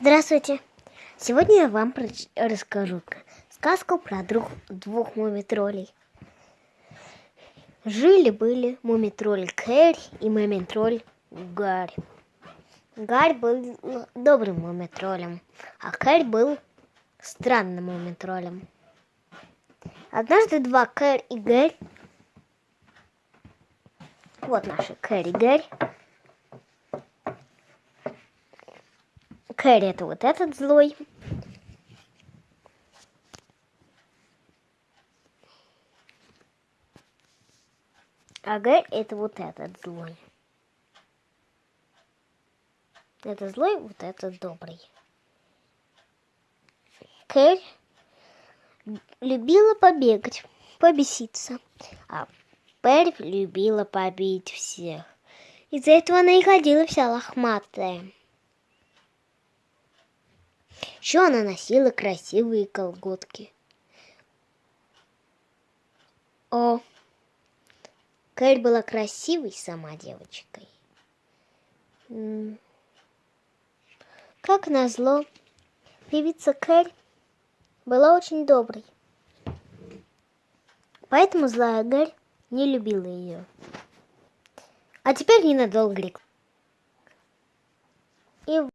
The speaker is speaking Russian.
Здравствуйте! Сегодня я вам расскажу сказку про друг- двух мумитролей. Жили-были мумитроль Кэрри и мумитроль Гарри. Гарри был добрым мумитролем, а Кэрри был странным мумитролем. Однажды два Кэрри и Гарри вот наши Кэрри и Гарри Кэрри это вот этот злой. А Гарри это вот этот злой. Это злой, вот этот добрый. Кэрри любила побегать, побеситься. А Перри любила побить всех. Из-за этого она и ходила вся лохматая. Еще она носила красивые колготки. О, Кэрри была красивой сама девочкой. Как назло, певица Кэрри была очень доброй. Поэтому злая Кэрри не любила ее. А теперь ненадолго. И